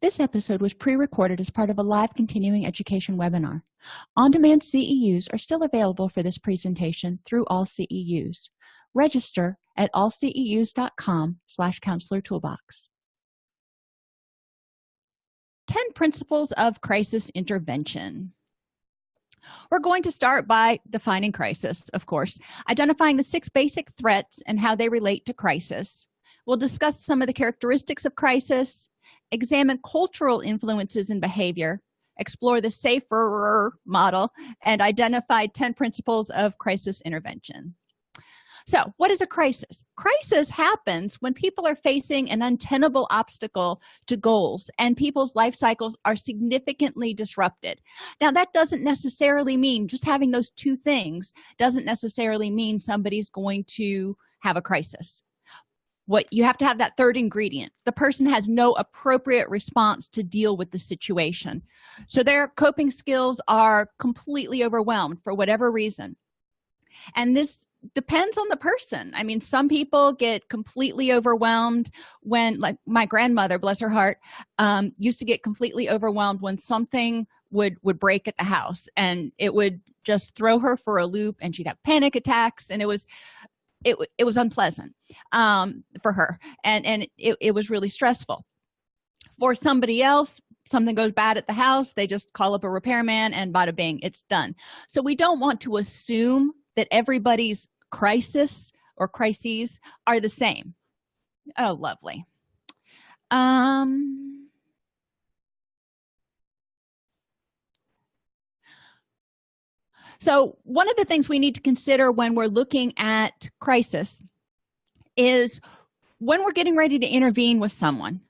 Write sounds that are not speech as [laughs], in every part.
this episode was pre-recorded as part of a live continuing education webinar. On-demand ceus are still available for this presentation through all ceus register at allceus.com slash counselor toolbox. 10 principles of crisis intervention. We're going to start by defining crisis of course identifying the six basic threats and how they relate to crisis we'll discuss some of the characteristics of crisis examine cultural influences in behavior explore the safer model and identify 10 principles of crisis intervention. So what is a crisis? Crisis happens when people are facing an untenable obstacle to goals and people's life cycles are significantly disrupted. Now that doesn't necessarily mean just having those two things doesn't necessarily mean somebody's going to have a crisis what you have to have that third ingredient. The person has no appropriate response to deal with the situation. So their coping skills are completely overwhelmed for whatever reason. And this depends on the person. I mean some people get completely overwhelmed when like my grandmother bless her heart um, used to get completely overwhelmed when something would would break at the house. And it would just throw her for a loop and she'd have panic attacks. And it was it, it was unpleasant um, for her and and it, it was really stressful. For somebody else something goes bad at the house they just call up a repairman and bada bing it's done. So we don't want to assume that everybody's crisis or crises are the same. Oh lovely. Um so one of the things we need to consider when we're looking at crisis is when we're getting ready to intervene with someone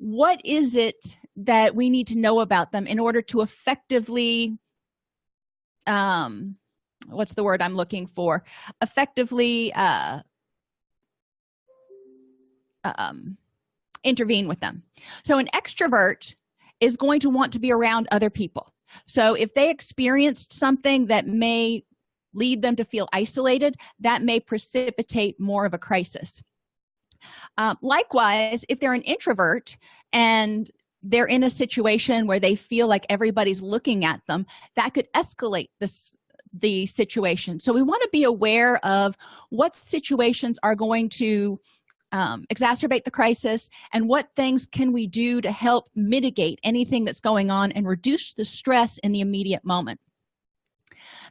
what is it that we need to know about them in order to effectively um what's the word i'm looking for? Effectively uh um intervene with them. So an extrovert is going to want to be around other people so if they experienced something that may lead them to feel isolated that may precipitate more of a crisis. Uh, likewise if they're an introvert and they're in a situation where they feel like everybody's looking at them that could escalate this the situation. So we want to be aware of what situations are going to um, exacerbate the crisis and what things can we do to help mitigate anything that's going on and reduce the stress in the immediate moment?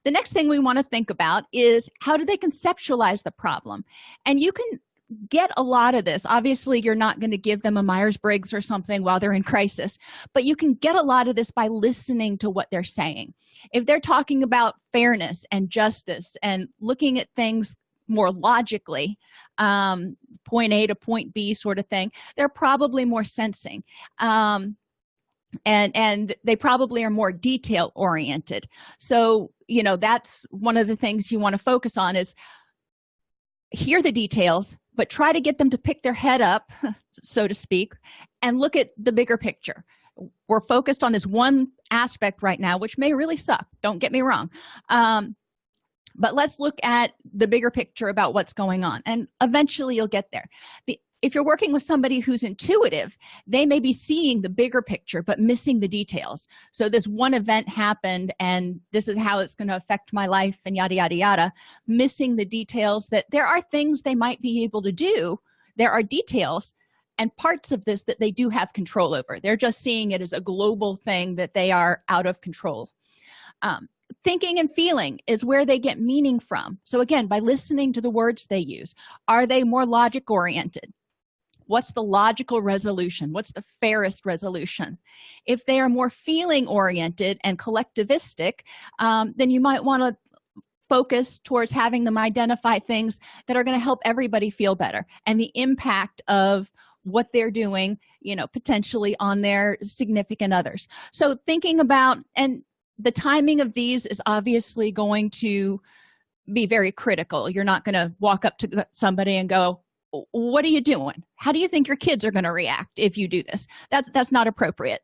The next thing we want to think about is how do they conceptualize the problem? And you can get a lot of this. Obviously you're not going to give them a myers-briggs or something while they're in crisis but you can get a lot of this by listening to what they're saying. If they're talking about fairness and justice and looking at things more logically um, point a to point b sort of thing they're probably more sensing. Um, and and they probably are more detail oriented. So you know that's one of the things you want to focus on is hear the details but try to get them to pick their head up [laughs] so to speak and look at the bigger picture. We're focused on this one aspect right now which may really suck. Don't get me wrong. Um, but let's look at the bigger picture about what's going on and eventually you'll get there. The if you're working with somebody who's intuitive they may be seeing the bigger picture but missing the details. So this one event happened and this is how it's going to affect my life and yada yada yada. Missing the details that there are things they might be able to do. There are details and parts of this that they do have control over. They're just seeing it as a global thing that they are out of control. Um, thinking and feeling is where they get meaning from. So again by listening to the words they use are they more logic oriented what's the logical resolution? What's the fairest resolution? If they are more feeling oriented and collectivistic um, then you might want to focus towards having them identify things that are going to help everybody feel better and the impact of what they're doing you know potentially on their significant others. So thinking about and the timing of these is obviously going to be very critical. You're not going to walk up to somebody and go what are you doing? How do you think your kids are going to react if you do this? That's that's not appropriate.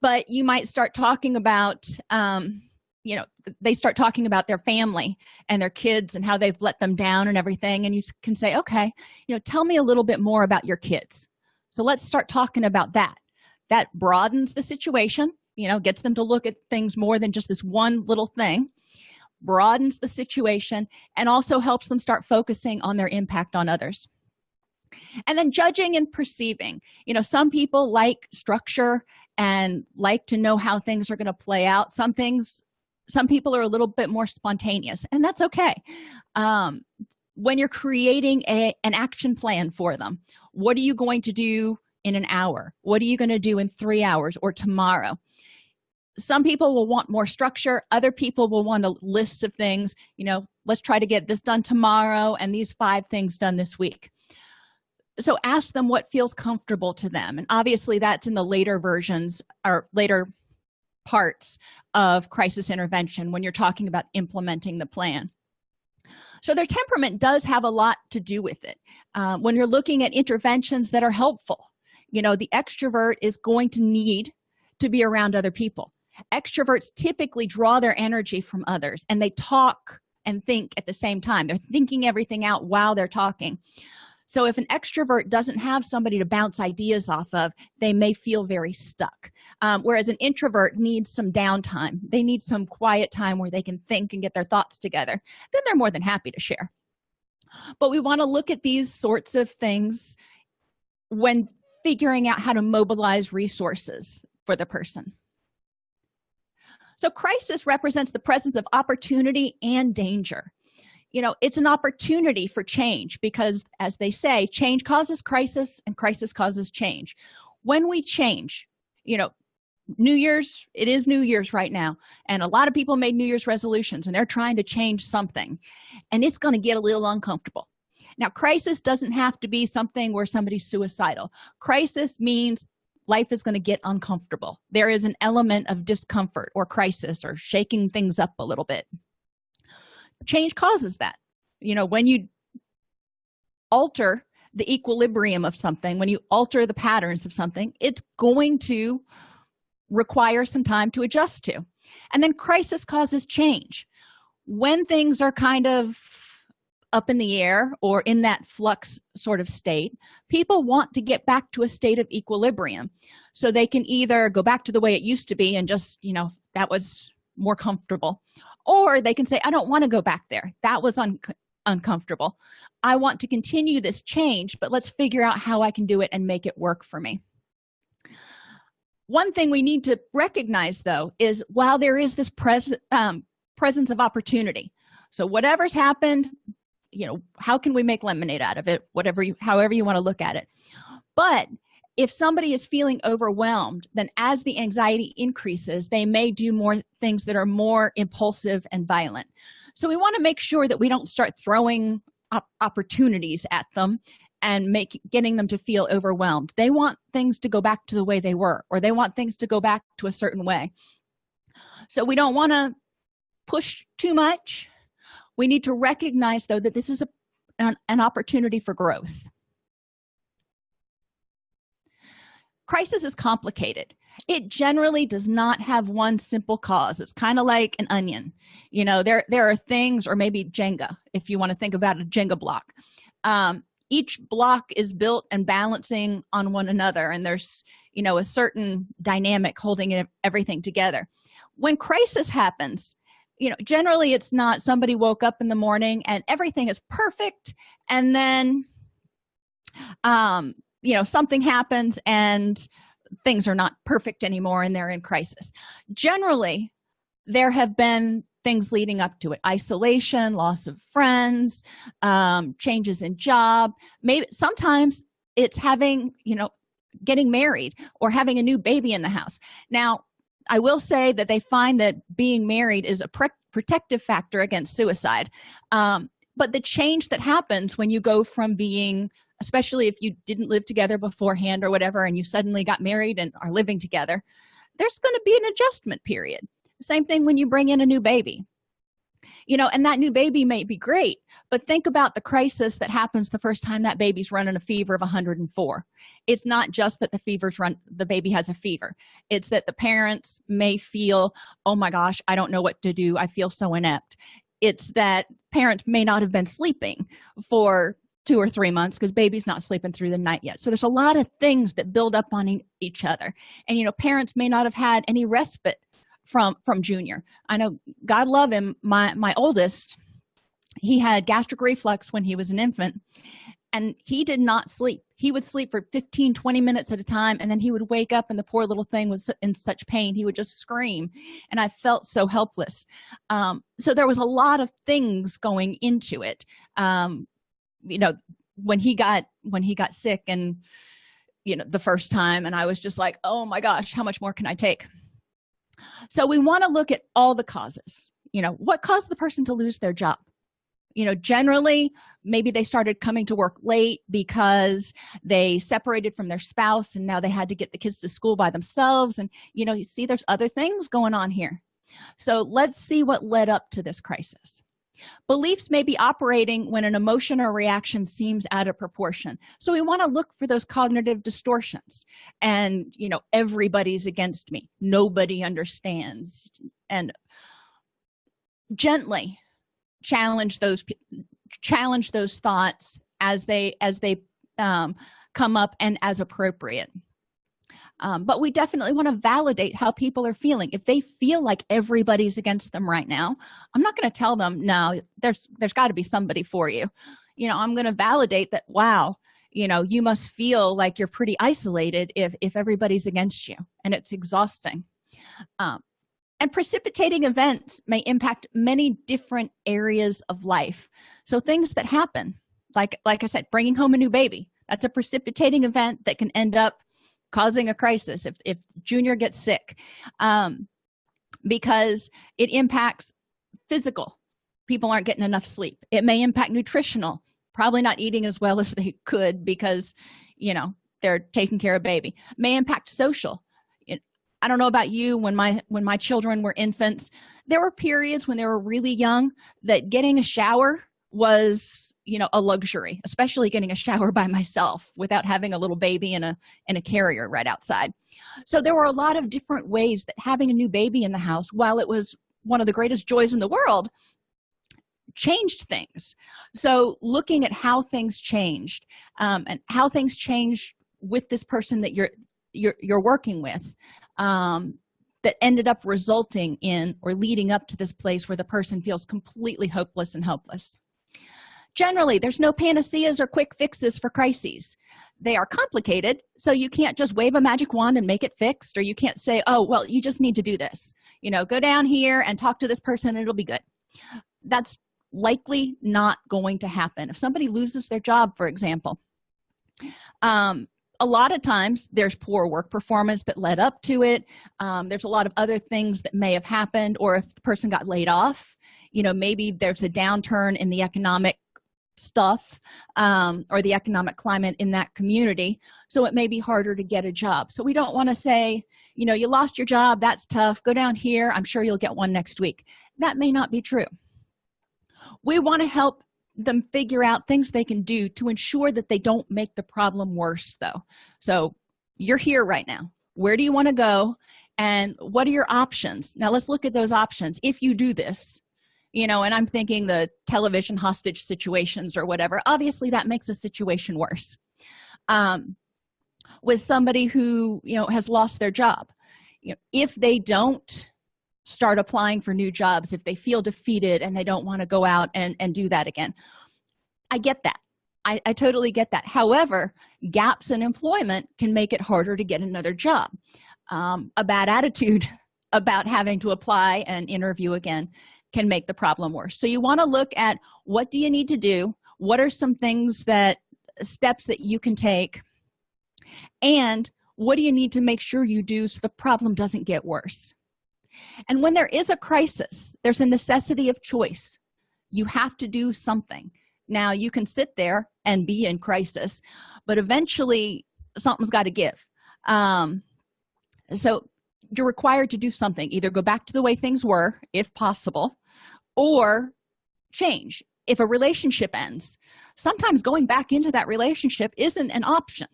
But you might start talking about um you know they start talking about their family and their kids and how they've let them down and everything and you can say okay you know tell me a little bit more about your kids. So let's start talking about that. That broadens the situation you know gets them to look at things more than just this one little thing broadens the situation and also helps them start focusing on their impact on others. And then judging and perceiving. You know some people like structure and like to know how things are going to play out. Some things some people are a little bit more spontaneous and that's okay. Um, when you're creating a, an action plan for them what are you going to do in an hour. What are you going to do in three hours or tomorrow? Some people will want more structure. Other people will want a list of things you know let's try to get this done tomorrow and these five things done this week. So ask them what feels comfortable to them. And obviously that's in the later versions or later parts of crisis intervention when you're talking about implementing the plan. So their temperament does have a lot to do with it. Um, when you're looking at interventions that are helpful you know the extrovert is going to need to be around other people. Extroverts typically draw their energy from others and they talk and think at the same time. They're thinking everything out while they're talking. So if an extrovert doesn't have somebody to bounce ideas off of they may feel very stuck. Um, whereas an introvert needs some downtime. They need some quiet time where they can think and get their thoughts together. Then they're more than happy to share. But we want to look at these sorts of things when figuring out how to mobilize resources for the person. So crisis represents the presence of opportunity and danger. You know it's an opportunity for change because as they say change causes crisis and crisis causes change. When we change you know new year's it is new year's right now and a lot of people made new year's resolutions and they're trying to change something and it's going to get a little uncomfortable now crisis doesn't have to be something where somebody's suicidal. Crisis means life is going to get uncomfortable. There is an element of discomfort or crisis or shaking things up a little bit. Change causes that. You know when you alter the equilibrium of something when you alter the patterns of something it's going to require some time to adjust to. And then crisis causes change. When things are kind of up in the air or in that flux sort of state people want to get back to a state of equilibrium. So they can either go back to the way it used to be and just you know that was more comfortable. Or they can say i don't want to go back there. That was un uncomfortable. I want to continue this change but let's figure out how i can do it and make it work for me. One thing we need to recognize though is while there is this pres um, presence of opportunity. So whatever's happened you know how can we make lemonade out of it? Whatever you however you want to look at it. But if somebody is feeling overwhelmed then as the anxiety increases they may do more things that are more impulsive and violent. So we want to make sure that we don't start throwing op opportunities at them and make getting them to feel overwhelmed. They want things to go back to the way they were or they want things to go back to a certain way. So we don't want to push too much we need to recognize though that this is a, an, an opportunity for growth. Crisis is complicated. It generally does not have one simple cause. It's kind of like an onion. You know there there are things or maybe jenga if you want to think about a jenga block. Um, each block is built and balancing on one another and there's you know a certain dynamic holding everything together. When crisis happens you know generally it's not somebody woke up in the morning and everything is perfect and then um you know something happens and things are not perfect anymore and they're in crisis. Generally there have been things leading up to it. Isolation loss of friends um, changes in job. Maybe sometimes it's having you know getting married or having a new baby in the house. Now i will say that they find that being married is a protective factor against suicide. Um, but the change that happens when you go from being especially if you didn't live together beforehand or whatever and you suddenly got married and are living together there's going to be an adjustment period. Same thing when you bring in a new baby you know and that new baby may be great but think about the crisis that happens the first time that baby's running a fever of 104 it's not just that the fever's run the baby has a fever. It's that the parents may feel oh my gosh i don't know what to do. I feel so inept. It's that parents may not have been sleeping for two or three months because baby's not sleeping through the night yet. So there's a lot of things that build up on each other. And you know parents may not have had any respite from from junior. I know god love him my my oldest he had gastric reflux when he was an infant and he did not sleep. He would sleep for 15 20 minutes at a time and then he would wake up and the poor little thing was in such pain he would just scream and i felt so helpless. Um, so there was a lot of things going into it. Um, you know when he got when he got sick and you know the first time and i was just like oh my gosh how much more can i take so we want to look at all the causes. You know what caused the person to lose their job? You know generally maybe they started coming to work late because they separated from their spouse and now they had to get the kids to school by themselves. And you know you see there's other things going on here. So let's see what led up to this crisis beliefs may be operating when an emotion or reaction seems out of proportion. So we want to look for those cognitive distortions. And you know everybody's against me. Nobody understands. And gently challenge those challenge those thoughts as they as they um, come up and as appropriate um, but we definitely want to validate how people are feeling. If they feel like everybody's against them right now i'm not going to tell them no there's there's got to be somebody for you. You know i'm going to validate that wow you know you must feel like you're pretty isolated if if everybody's against you and it's exhausting. Um, and precipitating events may impact many different areas of life. So things that happen like like i said bringing home a new baby that's a precipitating event that can end up causing a crisis if, if junior gets sick um, because it impacts physical. People aren't getting enough sleep. It may impact nutritional. Probably not eating as well [laughs] as they could because you know they're taking care of baby. May impact social. I don't know about you when my when my children were infants there were periods when they were really young that getting a shower was you know a luxury especially getting a shower [laughs] by myself without having a little baby in a in a carrier right outside. So there were a lot of different ways that having a new baby in the house while it was one of the greatest joys in the world changed things. So looking at how things changed um, and how things changed with this person that you're you're, you're working with um, that ended up resulting in or leading up to this place where the person feels completely hopeless and helpless generally there's no panaceas or quick fixes for crises. They are complicated so you can't just wave a magic wand and make it fixed or you can't say oh well you just need to do this. You know go down here and talk to this person it'll be good. That's likely not going to happen. If somebody loses their job for example um, a lot of times there's poor work performance that led up to it. Um, there's a lot of other things that may have happened or if the person got laid off you know maybe there's a downturn in the economic stuff um, or the economic climate in that community so it may be harder to get a job. So we don't want to say you know you lost your job that's tough go down here i'm sure you'll get one next week. That may not be true. We want to help them figure out things they can do to ensure that they don't make the problem worse though. So you're here right now. Where do you want to go and what are your options? Now let's look at those options. If you do this you know and i'm thinking the television hostage situations or whatever obviously that makes a situation worse. Um, with somebody who you know has lost their job you know if they don't start applying for new jobs if they feel defeated and they don't want to go out and and do that again i get that. I, I totally get that. However gaps in employment can make it harder to get another job. Um, a bad [laughs] attitude about having to apply and interview again can make the problem worse. So you want to look at what do you need to do? What are some things that steps that you can take? And what do you need to make sure you do so the problem doesn't get worse? And when there is a crisis there's a necessity of choice. You have to do something. Now you can sit there and be in crisis but eventually something's got to give. Um, so you're required to do something. Either go back to the way things were if possible or change. If a relationship ends sometimes going back into that relationship isn't an option.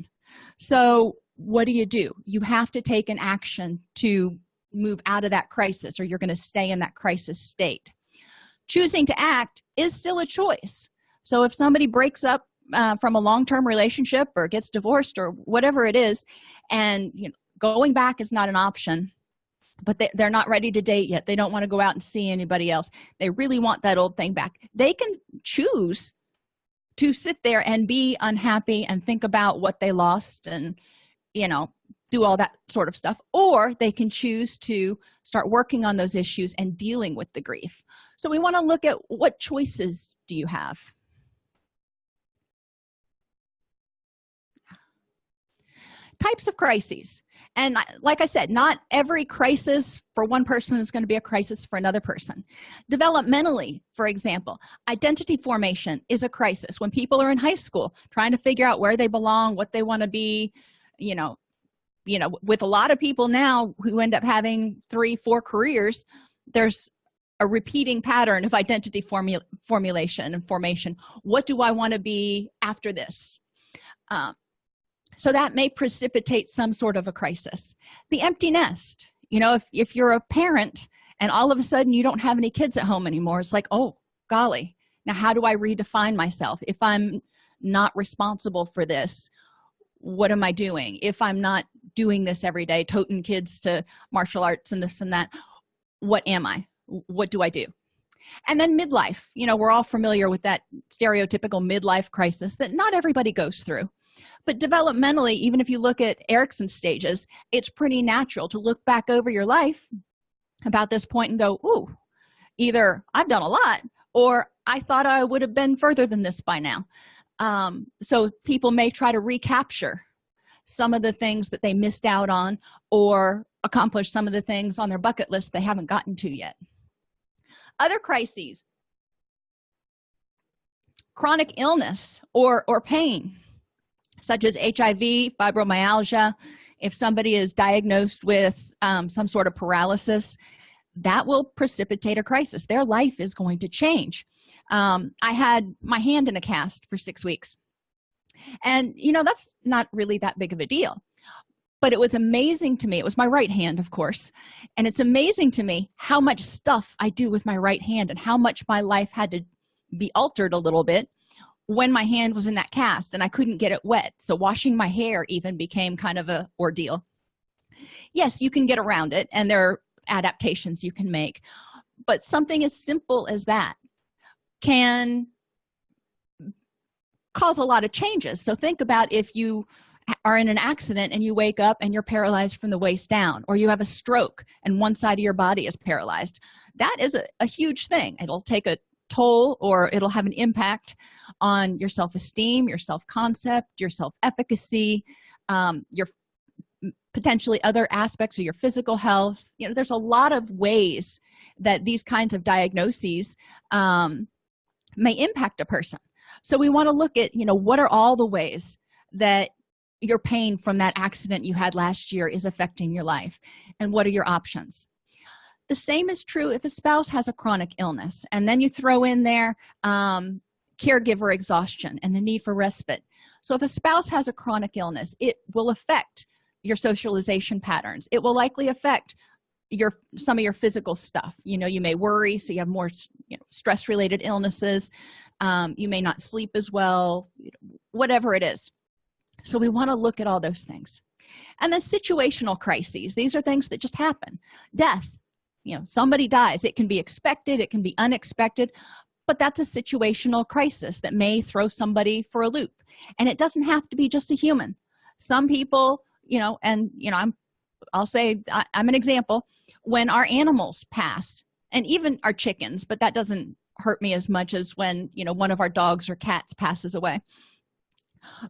So what do you do? You have to take an action to move out of that crisis or you're going to stay in that crisis state. Choosing to act is still a choice. So if somebody breaks up uh, from a long-term relationship or gets divorced or whatever it is and you know going back is not an option but they, they're not ready to date yet. They don't want to go out and see anybody else. They really want that old thing back. They can choose to sit there and be unhappy and think about what they lost and you know do all that sort of stuff or they can choose to start working on those issues and dealing with the grief. So we want to look at what choices do you have types of crises. And like i said not every crisis for one person is going to be a crisis for another person. Developmentally for example identity formation is a crisis. When people are in high school trying to figure out where they belong what they want to be you know you know with a lot of people now who end up having three four careers there's a repeating pattern of identity formula formulation and formation. What do i want to be after this? Um, so that may precipitate some sort of a crisis. The empty nest. You know if, if you're a parent and all of a sudden you don't have any kids at home anymore it's like oh golly. Now how do i redefine myself? If i'm not responsible for this what am i doing? If i'm not doing this every day toting kids to martial arts and this and that what am i? What do i do? And then midlife. You know we're all familiar with that stereotypical midlife crisis that not everybody goes through but developmentally even if you look at erikson's stages it's pretty natural to look back over your life about this point and go ooh either i've done a lot or i thought i would have been further than this by now. Um, so people may try to recapture some of the things that they missed out on or accomplish some of the things on their bucket list they haven't gotten to yet. Other crises. Chronic illness or or pain such as hiv fibromyalgia if somebody is diagnosed with um, some sort of paralysis that will precipitate a crisis. Their life is going to change. Um, i had my hand in a cast for six weeks. And you know that's not really that big of a deal. But it was amazing to me. It was my right hand of course. And it's amazing to me how much stuff i do with my right hand and how much my life had to be altered a little bit when my hand was in that cast and i couldn't get it wet. So washing my hair even became kind of a ordeal. Yes you can get around it and there are adaptations you can make but something as simple as that can cause a lot of changes. So think about if you are in an accident and you wake up and you're paralyzed from the waist down or you have a stroke and one side of your body is paralyzed. That is a, a huge thing. It'll take a toll or it'll have an impact on your self-esteem your self-concept your self-efficacy um, your potentially other aspects of your physical health. You know there's a lot of ways that these kinds of diagnoses um, may impact a person. So we want to look at you know what are all the ways that your pain from that accident you had last year is affecting your life and what are your options the same is true if a spouse has a chronic illness and then you throw in there um, caregiver exhaustion and the need for respite. So if a spouse has a chronic illness it will affect your socialization patterns. It will likely affect your some of your physical stuff. You know you may worry so you have more you know, stress related illnesses. Um, you may not sleep as well whatever it is. So we want to look at all those things. And then situational crises these are things that just happen. Death you know somebody dies. It can be expected it can be unexpected but that's a situational crisis that may throw somebody for a loop. And it doesn't have to be just a human. Some people you know and you know i'm i'll say I, i'm an example. When our animals pass and even our chickens but that doesn't hurt me as much as when you know one of our dogs or cats passes away.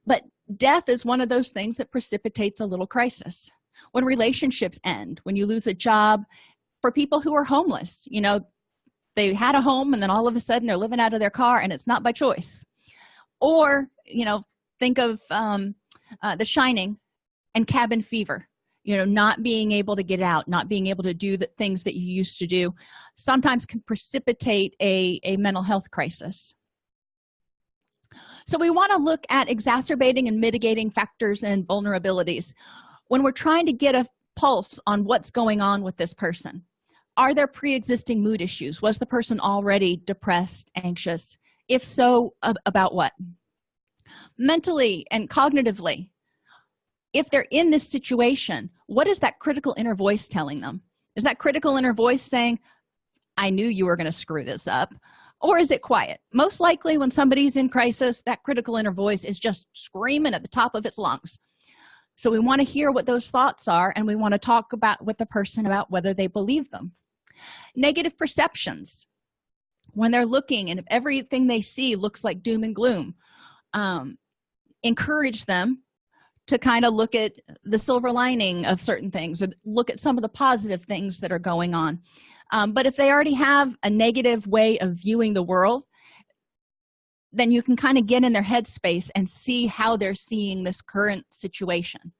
But death is one of those things that precipitates a little crisis. When relationships end when you lose a job for people who are homeless. You know they had a home and then all of a sudden they're living out of their car and it's not by choice. Or you know think of um, uh, the shining and cabin fever you know not being able to get out not being able to do the things that you used to do sometimes can precipitate a, a mental health crisis. So we want to look at exacerbating and mitigating factors and vulnerabilities when we're trying to get a pulse on what's going on with this person are there pre-existing mood issues? Was the person already depressed anxious? If so about what? Mentally and cognitively if they're in this situation what is that critical inner voice telling them? Is that critical inner voice saying i knew you were going to screw this up or is it quiet? Most likely when somebody's in crisis that critical inner voice is just screaming at the top of its lungs. So we want to hear what those thoughts are and we want to talk about with the person about whether they believe them negative perceptions. When they're looking and if everything they see looks like doom and gloom um, encourage them to kind of look at the silver lining of certain things or look at some of the positive things that are going on. Um, but if they already have a negative way of viewing the world then you can kind of get in their headspace and see how they're seeing this current situation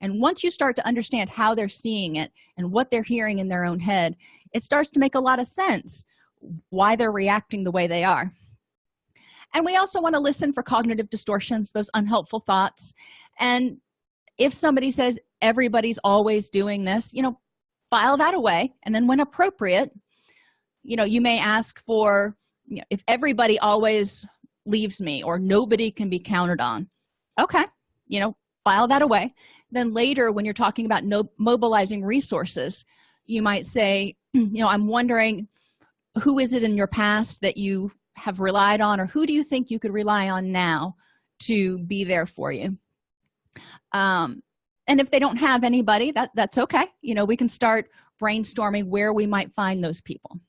and once you start to understand how they're seeing it and what they're hearing in their own head it starts to make a lot of sense why they're reacting the way they are. And we also want to listen for cognitive distortions those unhelpful thoughts. And if somebody says everybody's always doing this you know file that away. And then when appropriate you know you may ask for you know, if everybody always leaves me or nobody can be counted on. Okay you know file that away then later when you're talking about no mobilizing resources you might say [clears throat] you know i'm wondering who is it in your past that you have relied on or who do you think you could rely on now to be there for you? Um and if they don't have anybody that that's okay. You know we can start brainstorming where we might find those people.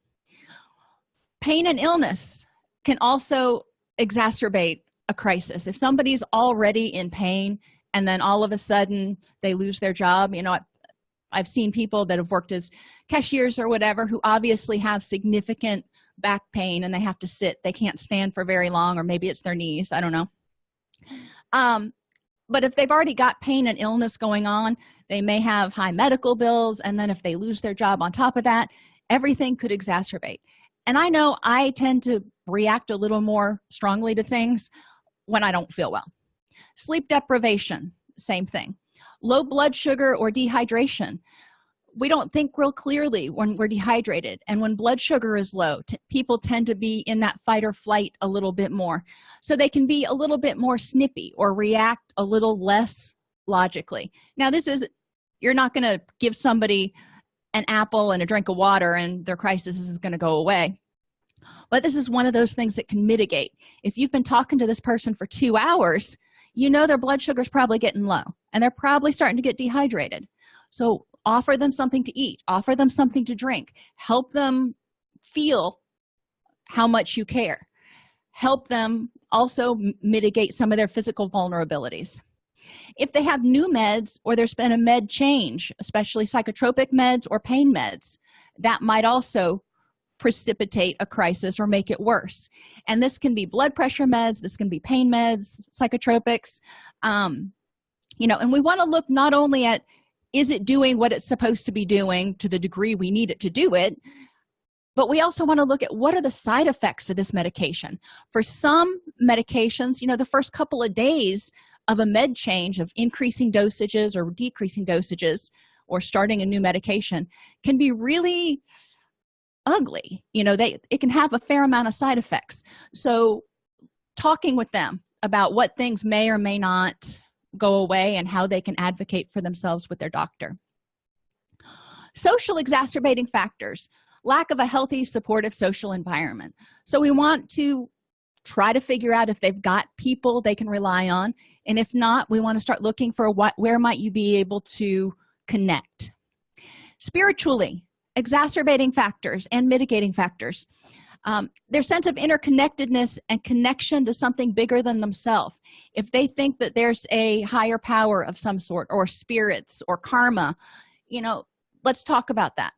Pain and illness can also exacerbate a crisis. If somebody's already in pain and then all of a sudden they lose their job. You know i've seen people that have worked as cashiers or whatever who obviously have significant back pain and they have to sit. They can't stand for very long or maybe it's their knees. I don't know. Um but if they've already got pain and illness going on they may have high medical bills. And then if they lose their job on top of that everything could exacerbate. And i know i tend to react a little more strongly to things when i don't feel well sleep deprivation same thing. Low blood sugar or dehydration. We don't think real clearly when we're dehydrated and when blood sugar is low people tend to be in that fight or flight a little bit more. So they can be a little bit more snippy or react a little less logically. Now this is you're not going to give somebody an apple and a drink of water and their crisis is going to go away. But this is one of those things that can mitigate. If you've been talking to this person for two hours you know their blood sugar is probably getting low and they're probably starting to get dehydrated. So offer them something to eat offer them something to drink. Help them feel how much you care. Help them also mitigate some of their physical vulnerabilities. If they have new meds or there's been a med change especially psychotropic meds or pain meds that might also precipitate a crisis or make it worse. And this can be blood pressure meds this can be pain meds psychotropics um, you know and we want to look not only at is it doing what it's supposed to be doing to the degree we need it to do it but we also want to look at what are the side effects of this medication. For some medications you know the first couple of days of a med change of increasing dosages or decreasing dosages or starting a new medication can be really ugly you know they it can have a fair amount of side effects. So talking with them about what things may or may not go away and how they can advocate for themselves with their doctor. Social exacerbating factors lack of a healthy supportive social environment. So we want to try to figure out if they've got people they can rely on and if not we want to start looking for what where might you be able to connect. Spiritually exacerbating factors and mitigating factors. Um, their sense of interconnectedness and connection to something bigger than themselves. If they think that there's a higher power of some sort or spirits or karma you know let's talk about that.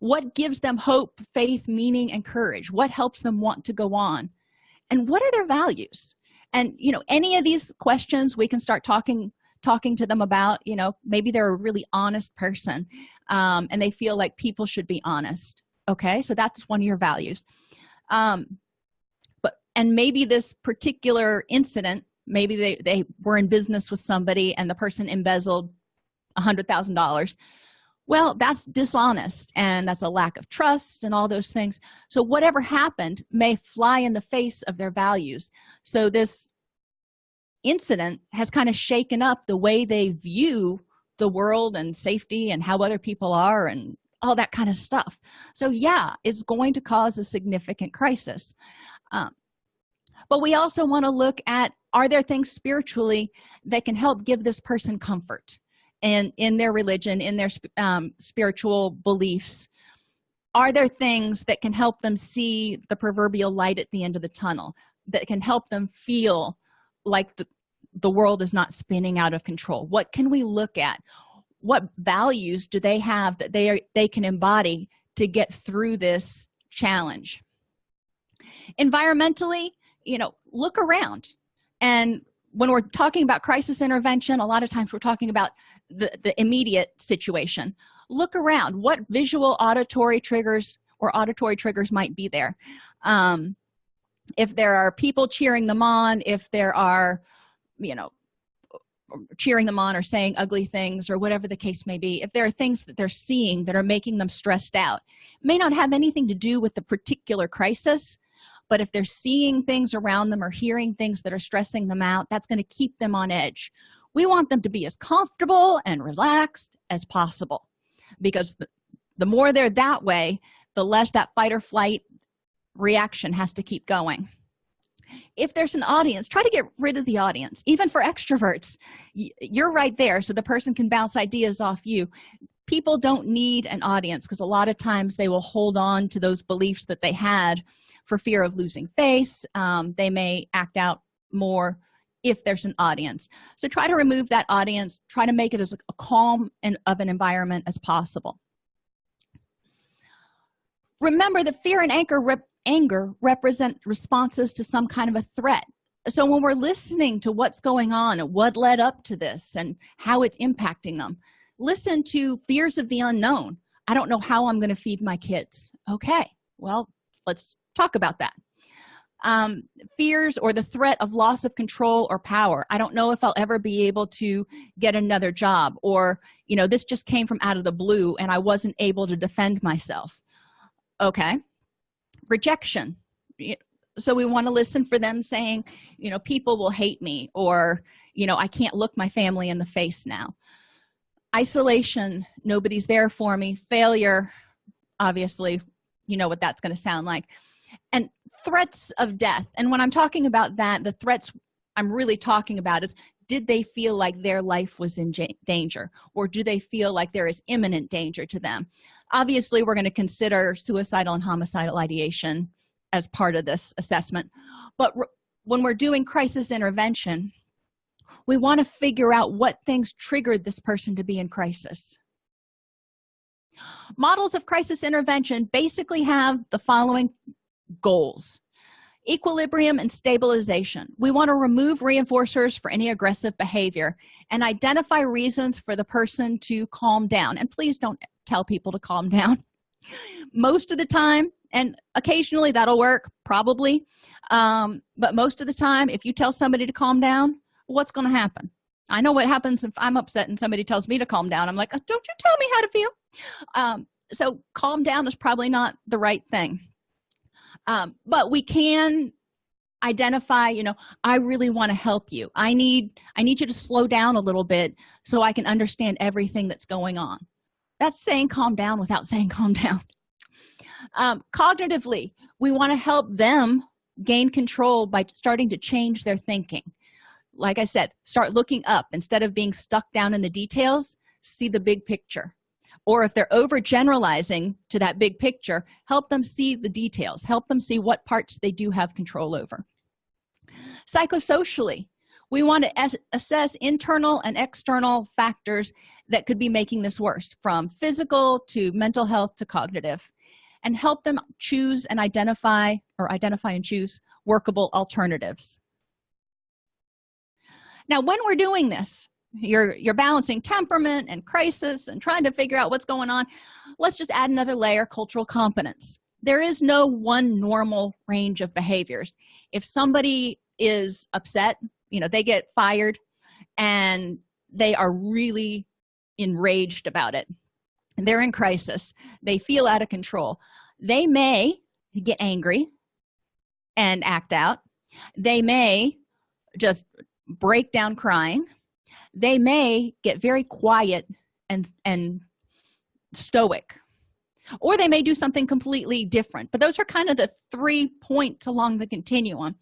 What gives them hope faith meaning and courage? What helps them want to go on? And what are their values? And you know any of these questions we can start talking talking to them about you know maybe they're a really honest person um, and they feel like people should be honest okay? So that's one of your values. Um but and maybe this particular incident maybe they they were in business with somebody and the person embezzled a hundred thousand dollars. Well that's dishonest and that's a lack of trust and all those things. So whatever happened may fly in the face of their values. So this incident has kind of shaken up the way they view the world and safety and how other people are and all that kind of stuff. So yeah it's going to cause a significant crisis. Um, but we also want to look at are there things spiritually that can help give this person comfort and in their religion in their um, spiritual beliefs? Are there things that can help them see the proverbial light at the end of the tunnel that can help them feel like the, the world is not spinning out of control. What can we look at? What values do they have that they are they can embody to get through this challenge? Environmentally you know look around. And when we're talking about crisis intervention a lot of times we're talking about the the immediate situation. Look around. What visual auditory triggers or auditory triggers might be there? Um, if there are people cheering them on if there are you know cheering them on or saying ugly things or whatever the case may be if there are things that they're seeing that are making them stressed out may not have anything to do with the particular crisis but if they're seeing things around them or hearing things that are stressing them out that's going to keep them on edge. We want them to be as comfortable and relaxed as possible because the, more they're that way the less that fight or flight reaction has to keep going. If there's an audience try to get rid of the audience even for extroverts. You're right there so the person can bounce ideas off you. People don't need an audience because a lot of times they will hold on to those beliefs that they had for fear of losing face. Um, they may act out more if there's an audience. So try to remove that audience try to make it as a calm and of an environment as possible. Remember the fear and rep anger represent responses to some kind of a threat. So when we're listening to what's going on and what led up to this and how it's impacting them listen to fears of the unknown. I don't know how i'm going to feed my kids. Okay well let's talk about that. Um, fears or the threat of loss of control or power. I don't know if i'll ever be able to get another job or you know this just came from out of the blue and i wasn't able to defend myself. Okay rejection. So we want to listen for them saying you know people will hate me or you know i can't look my family in the face now. Isolation nobody's there for me. Failure obviously you know what that's going to sound like. And threats of death. And when i'm talking about that the threats i'm really talking about is did they feel like their life was in danger? Or do they feel like there is imminent danger to them? Obviously we're going to consider suicidal and homicidal ideation as part of this assessment. But when we're doing crisis intervention we want to figure out what things triggered this person to be in crisis. Models of crisis intervention basically have the following goals equilibrium and stabilization. We want to remove reinforcers for any aggressive behavior and identify reasons for the person to calm down. And please don't tell people to calm down. [laughs] Most of the time and occasionally that'll work probably um, but most of the time if you tell somebody to calm down what's going to happen? I know what happens if i'm upset and somebody tells me to calm down. I'm like don't you tell me how to feel. Um, so calm down is probably not the right thing um, but we can identify you know i really want to help you. I need i need you to slow down a little bit so i can understand everything that's going on. That's saying calm down without [laughs] saying calm down. Um, cognitively we want to help them gain control by starting to change their thinking. Like i said start looking up. Instead of being stuck down in the details see the big picture or if they're overgeneralizing to that big picture help them see the details help them see what parts they do have control over. Psychosocially we want to assess internal and external factors that could be making this worse from physical to mental health to cognitive and help them choose and identify or identify and choose workable alternatives. Now when we're doing this you're you're balancing temperament and crisis and trying to figure out what's going on let's just add another layer cultural competence. There is no one normal range of behaviors. If somebody is upset you know they get fired and they are really enraged about it. They're in crisis. They feel out of control. They may get angry and act out. They may just break down crying they may get very quiet and and stoic. Or they may do something completely different. But those are kind of the three points along the continuum.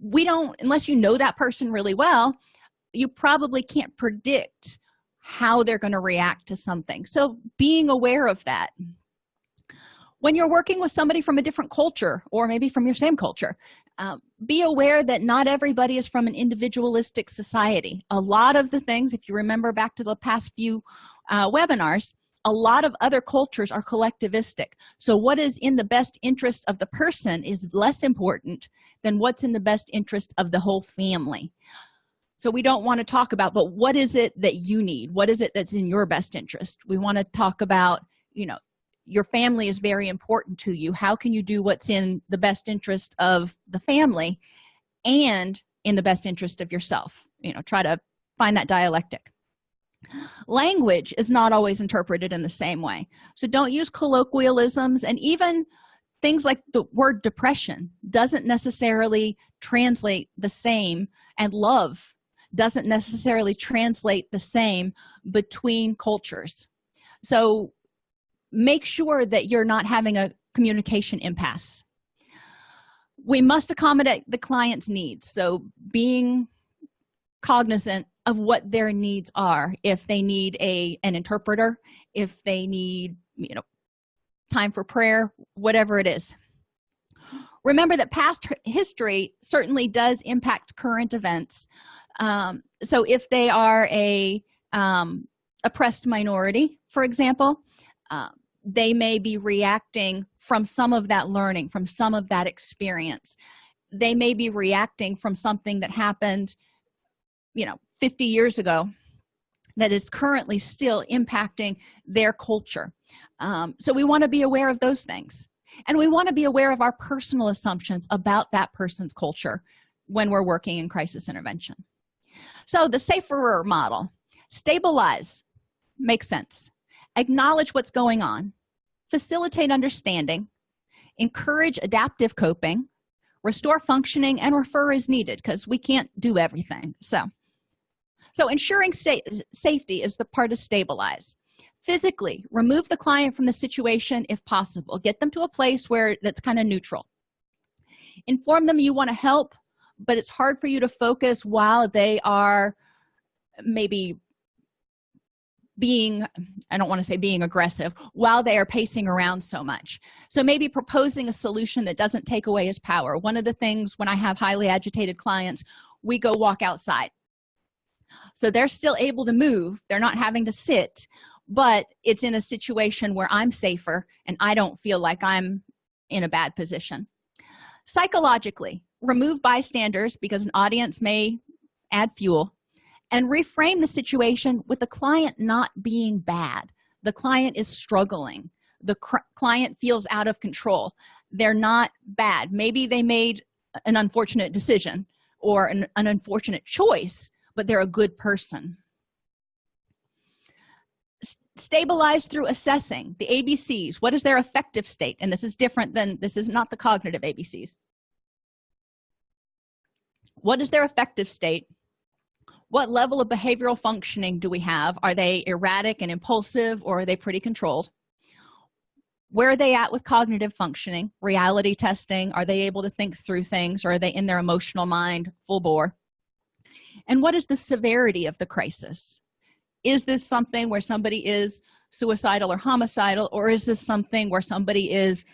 We don't unless you know that person really well you probably can't predict how they're going to react to something. So being aware of that. When you're working with somebody from a different culture or maybe from your same culture um, be aware that not everybody is from an individualistic society. A lot of the things if you remember back to the past few uh, webinars a lot of other cultures are collectivistic. So what is in the best interest of the person is less important than what's in the best interest of the whole family. So we don't want to talk about but what is it that you need? What is it that's in your best interest? We want to talk about you know your family is very important to you. How can you do what's in the best interest of the family and in the best interest of yourself? You know try to find that dialectic. Language is not always interpreted in the same way. So don't use colloquialisms and even things like the word depression doesn't necessarily translate the same and love doesn't necessarily translate the same between cultures. So make sure that you're not having a communication impasse. We must accommodate the client's needs. So being cognizant of what their needs are. If they need a an interpreter if they need you know time for prayer whatever it is. Remember that past history certainly does impact current events. Um, so if they are a um, oppressed minority for example uh, they may be reacting from some of that learning from some of that experience. They may be reacting from something that happened you know 50 years ago that is currently still impacting their culture. Um, so we want to be aware of those things. And we want to be aware of our personal assumptions about that person's culture when we're working in crisis intervention. So the safer model stabilize makes sense acknowledge what's going on facilitate understanding encourage adaptive coping restore functioning and refer as needed because we can't do everything. So so ensuring sa safety is the part of stabilize. Physically remove the client from the situation if possible. Get them to a place where that's kind of neutral. Inform them you want to help but it's hard for you to focus while they are maybe being i don't want to say being aggressive while they are pacing around so much. So maybe proposing a solution that doesn't take away his power. One of the things when i have highly agitated clients we go walk outside. So they're still able to move they're not having to sit but it's in a situation where i'm safer and i don't feel like i'm in a bad position. Psychologically remove bystanders because an audience may add fuel and reframe the situation with the client not being bad. The client is struggling. The client feels out of control. They're not bad. Maybe they made an unfortunate decision or an, an unfortunate choice but they're a good person. Stabilize through assessing the abcs what is their affective state? And this is different than this is not the cognitive abcs what is their affective state what level of behavioral functioning do we have? Are they erratic and impulsive or are they pretty controlled? Where are they at with cognitive functioning? Reality testing? Are they able to think through things or are they in their emotional mind? Full bore. And what is the severity of the crisis? Is this something where somebody is suicidal or homicidal or is this something where somebody is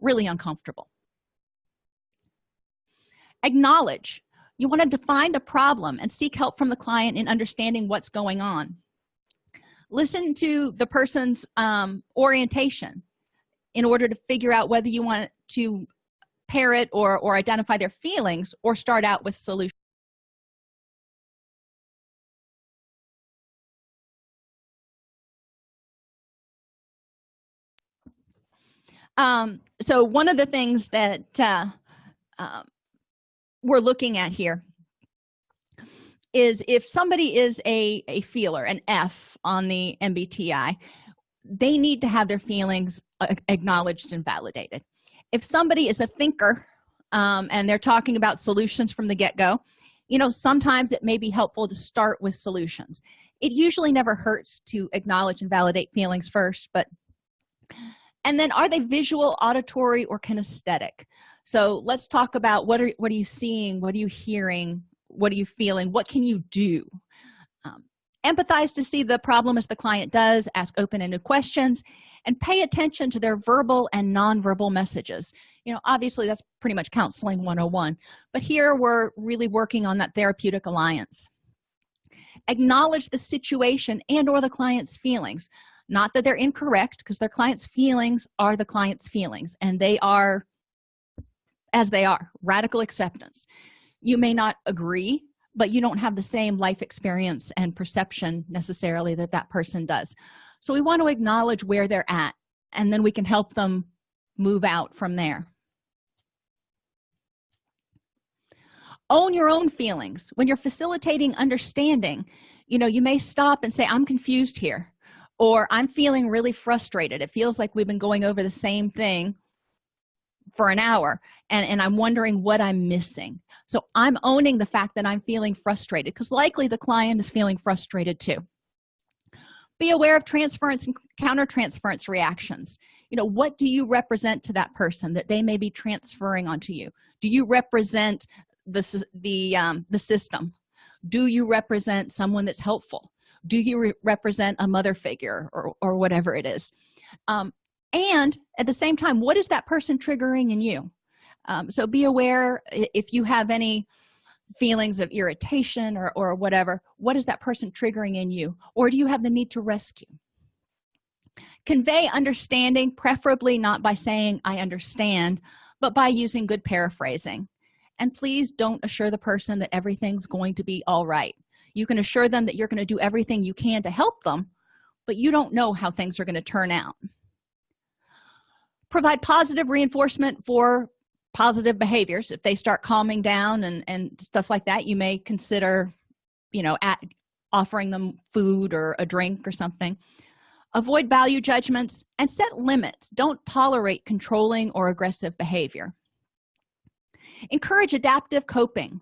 really uncomfortable? Acknowledge you want to define the problem and seek help from the client in understanding what's going on. Listen to the person's um, orientation in order to figure out whether you want to parrot or or identify their feelings or start out with solutions um so one of the things that uh, uh, we're looking at here is if somebody is a a feeler an f on the mbti they need to have their feelings acknowledged and validated. If somebody is a thinker um, and they're talking about solutions from the get-go you know sometimes it may be helpful to start with solutions. It usually never hurts to acknowledge and validate feelings first but and then are they visual auditory or kinesthetic so let's talk about what are what are you seeing? What are you hearing? What are you feeling? What can you do? Um, empathize to see the problem as the client does ask open-ended questions and pay attention to their verbal and nonverbal messages. You know obviously that's pretty much counseling 101 but here we're really working on that therapeutic alliance. Acknowledge the situation and or the client's feelings. Not that they're incorrect because their client's feelings are the client's feelings and they are as they are radical acceptance. You may not agree but you don't have the same life experience and perception necessarily that that person does. So we want to acknowledge where they're at and then we can help them move out from there. Own your own feelings. When you're facilitating understanding you know you may stop and say i'm confused here or i'm feeling really frustrated. It feels like we've been going over the same thing for an hour and and i'm wondering what i'm missing. So i'm owning the fact that i'm feeling frustrated because likely the client is feeling frustrated too. Be aware of transference and countertransference reactions. You know what do you represent to that person that they may be transferring onto you? Do you represent the the um, the system? Do you represent someone that's helpful? Do you re represent a mother figure or, or whatever it is? Um, and at the same time what is that person triggering in you? Um, so be aware if you have any feelings of irritation or, or whatever what is that person triggering in you? Or do you have the need to rescue? Convey understanding preferably not by saying i understand but by using good paraphrasing. And please don't assure the person that everything's going to be all right. You can assure them that you're going to do everything you can to help them but you don't know how things are going to turn out provide positive reinforcement for positive behaviors. If they start calming down and and stuff like that you may consider you know at offering them food or a drink or something. Avoid value judgments and set limits. Don't tolerate controlling or aggressive behavior. Encourage adaptive coping.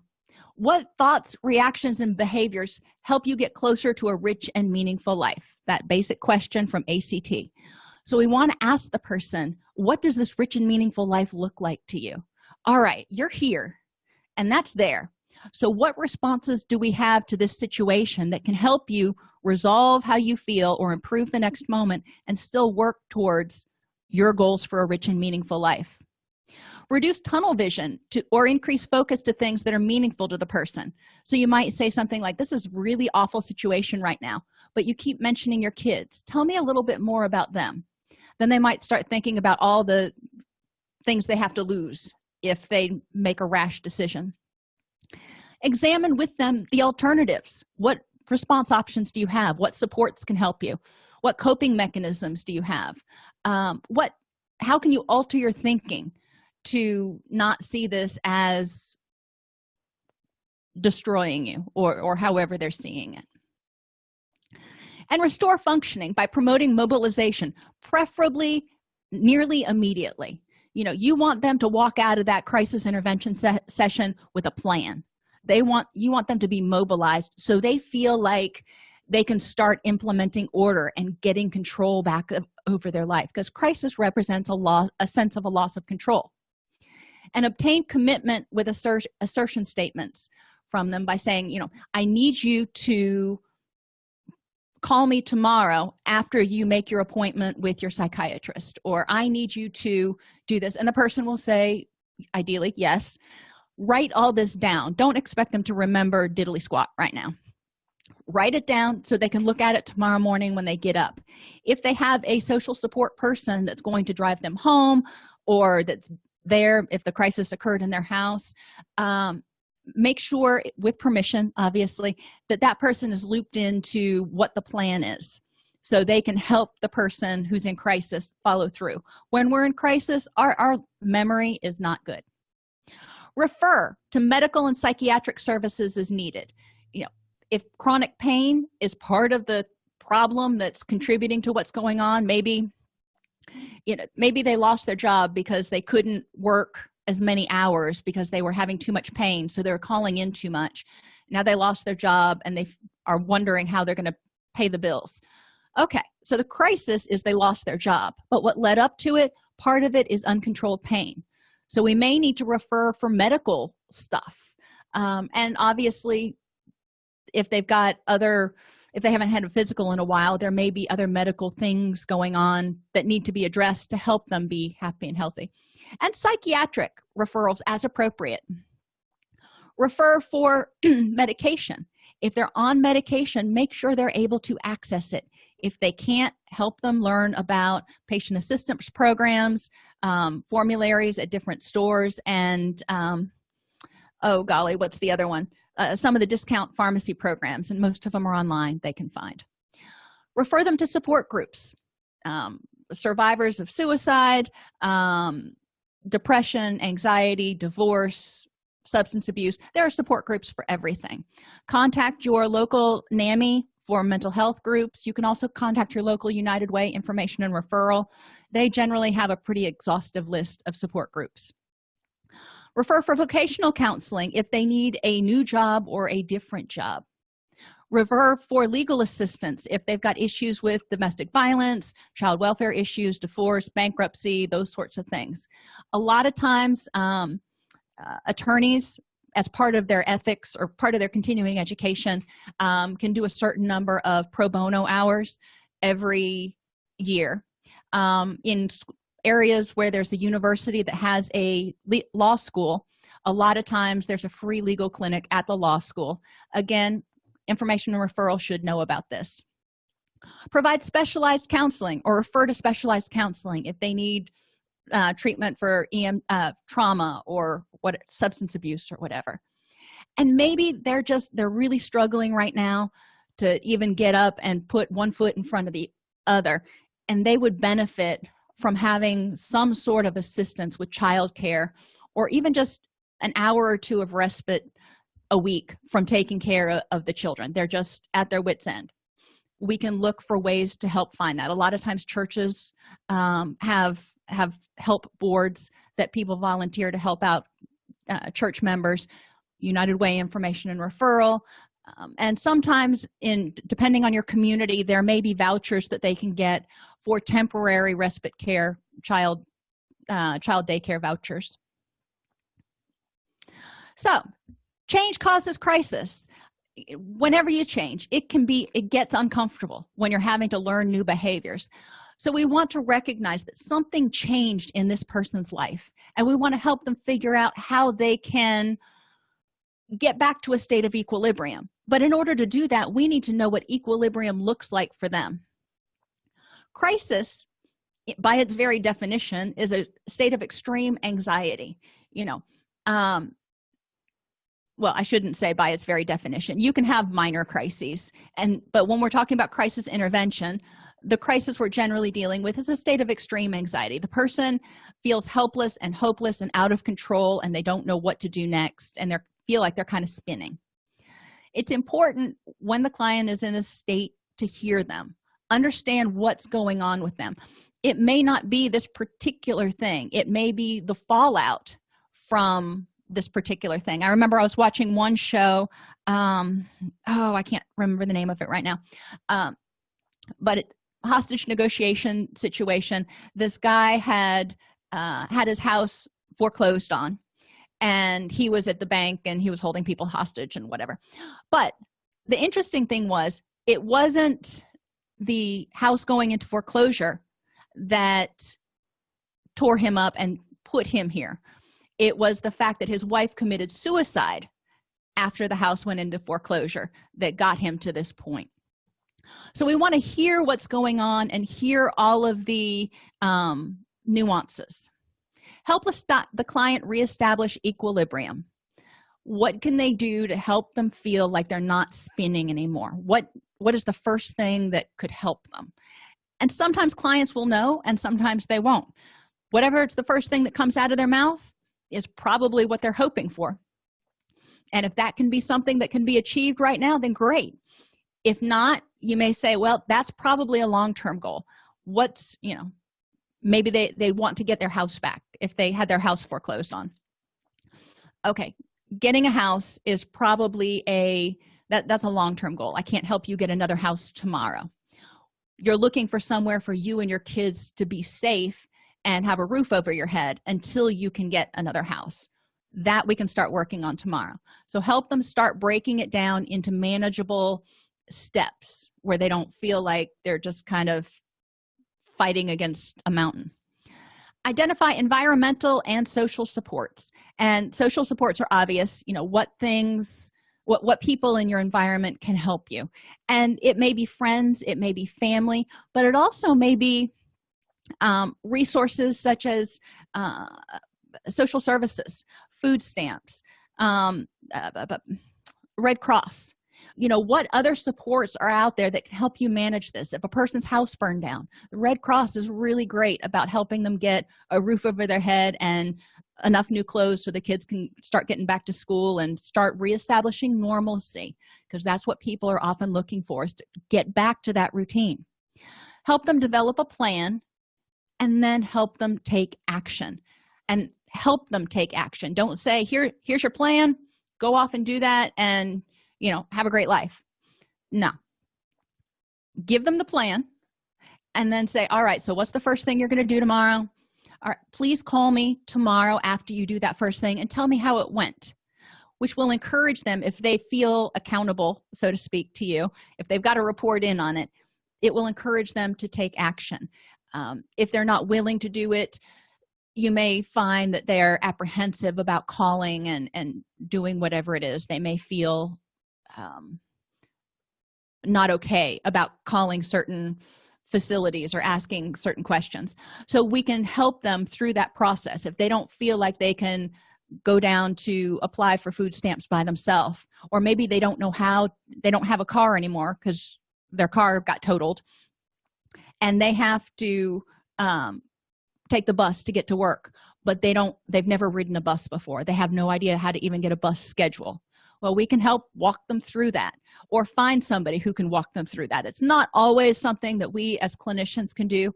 What thoughts reactions and behaviors help you get closer to a rich and meaningful life? That basic question from act so we want to ask the person what does this rich and meaningful life look like to you? All right you're here and that's there. So what responses do we have to this situation that can help you resolve how you feel or improve the next moment and still work towards your goals for a rich and meaningful life? Reduce tunnel vision to or increase focus to things that are meaningful to the person. So you might say something like this is really awful situation right now but you keep mentioning your kids. Tell me a little bit more about them then they might start thinking about all the things they have to lose if they make a rash decision. Examine with them the alternatives. What response options do you have? What supports can help you? What coping mechanisms do you have? Um, what how can you alter your thinking to not see this as destroying you or or however they're seeing it and restore functioning by promoting mobilization preferably nearly immediately. You know you want them to walk out of that crisis intervention se session with a plan. They want you want them to be mobilized so they feel like they can start implementing order and getting control back over their life because crisis represents a loss a sense of a loss of control. And obtain commitment with assert assertion statements from them by saying you know i need you to call me tomorrow after you make your appointment with your psychiatrist or i need you to do this. And the person will say ideally yes. Write all this down. Don't expect them to remember diddly squat right now. Write it down so they can look at it tomorrow morning when they get up. If they have a social support person that's going to drive them home or that's there if the crisis occurred in their house um, make sure with permission obviously that that person is looped into what the plan is. So they can help the person who's in crisis follow through. When we're in crisis our, our memory is not good. Refer to medical and psychiatric services as needed. You know if chronic pain is part of the problem that's contributing to what's going on maybe you know maybe they lost their job because they couldn't work as many hours because they were having too much pain so they were calling in too much. Now they lost their job and they are wondering how they're going to pay the bills. Okay so the crisis is they lost their job but what led up to it part of it is uncontrolled pain. So we may need to refer for medical stuff um, and obviously if they've got other if they haven't had a physical in a while there may be other medical things going on that need to be addressed to help them be happy and healthy. And psychiatric referrals as appropriate. Refer for [clears throat] medication. If they're on medication make sure they're able to access it. If they can't help them learn about patient assistance programs um, formularies at different stores and um, oh golly what's the other one uh, some of the discount pharmacy programs and most of them are online they can find. Refer them to support groups um, survivors of suicide um, depression anxiety divorce substance abuse. There are support groups for everything. Contact your local NAMI for mental health groups. You can also contact your local united way information and referral. They generally have a pretty exhaustive list of support groups refer for vocational counseling if they need a new job or a different job. Refer for legal assistance if they've got issues with domestic violence child welfare issues divorce bankruptcy those sorts of things. A lot of times um, uh, attorneys as part of their ethics or part of their continuing education um, can do a certain number of pro bono hours every year. Um, in areas where there's a university that has a law school a lot of times there's a free legal clinic at the law school. Again information and referral should know about this. Provide specialized counseling or refer to specialized counseling if they need uh, treatment for EM, uh, trauma or what substance abuse or whatever. And maybe they're just they're really struggling right now to even get up and put one foot in front of the other and they would benefit from having some sort of assistance with childcare or even just an hour or two of respite a week from taking care of the children. They're just at their wits end. We can look for ways to help find that. A lot of times churches um, have have help boards that people volunteer to help out uh, church members. United way information and referral um, and sometimes in depending on your community there may be vouchers that they can get for temporary respite care child uh, child daycare vouchers. So change causes crisis. Whenever you change it can be it gets uncomfortable when you're having to learn new behaviors. So we want to recognize that something changed in this person's life and we want to help them figure out how they can get back to a state of equilibrium but in order to do that we need to know what equilibrium looks like for them. Crisis by its very definition is a state of extreme anxiety you know um well i shouldn't say by its very definition. You can have minor crises and but when we're talking about crisis intervention the crisis we're generally dealing with is a state of extreme anxiety. The person feels helpless and hopeless and out of control and they don't know what to do next and they feel like they're kind of spinning it's important when the client is in a state to hear them understand what's going on with them. It may not be this particular thing. It may be the fallout from this particular thing. I remember i was watching one show um oh i can't remember the name of it right now um but it, hostage negotiation situation. This guy had uh had his house foreclosed on and he was at the bank and he was holding people hostage and whatever. But the interesting thing was it wasn't the house going into foreclosure that tore him up and put him here. It was the fact that his wife committed suicide after the house went into foreclosure that got him to this point. So we want to hear what's going on and hear all of the um, nuances help the, the client reestablish equilibrium. What can they do to help them feel like they're not spinning anymore? What what is the first thing that could help them? And sometimes clients will know and sometimes they won't. Whatever it's the first thing that comes out of their mouth is probably what they're hoping for. And if that can be something that can be achieved right now then great. If not you may say well that's probably a long-term goal. What's you know maybe they they want to get their house back if they had their house foreclosed on. Okay getting a house is probably a that that's a long-term goal. I can't help you get another house tomorrow. You're looking for somewhere for you and your kids to be safe and have a roof over your head until you can get another house. That we can start working on tomorrow. So help them start breaking it down into manageable steps where they don't feel like they're just kind of fighting against a mountain. Identify environmental and social supports. And social supports are obvious you know what things what what people in your environment can help you. And it may be friends it may be family but it also may be um, resources such as uh, social services food stamps um, uh, red cross you know what other supports are out there that can help you manage this? If a person's house burned down the red cross is really great about helping them get a roof over their head and enough new clothes so the kids can start getting back to school and start reestablishing normalcy because that's what people are often looking for is to get back to that routine. Help them develop a plan and then help them take action and help them take action. Don't say here here's your plan. Go off and do that and you know have a great life. No. Give them the plan and then say all right so what's the first thing you're going to do tomorrow? All right please call me tomorrow after you do that first thing and tell me how it went which will encourage them if they feel accountable so to speak to you if they've got to report in on it it will encourage them to take action. Um, if they're not willing to do it you may find that they're apprehensive about calling and and doing whatever it is they may feel um, not okay about calling certain facilities or asking certain questions. So we can help them through that process. If they don't feel like they can go down to apply for food stamps by themselves or maybe they don't know how they don't have a car anymore because their car got totaled and they have to um, take the bus to get to work but they don't they've never ridden a bus before. They have no idea how to even get a bus schedule well we can help walk them through that or find somebody who can walk them through that. It's not always something that we as clinicians can do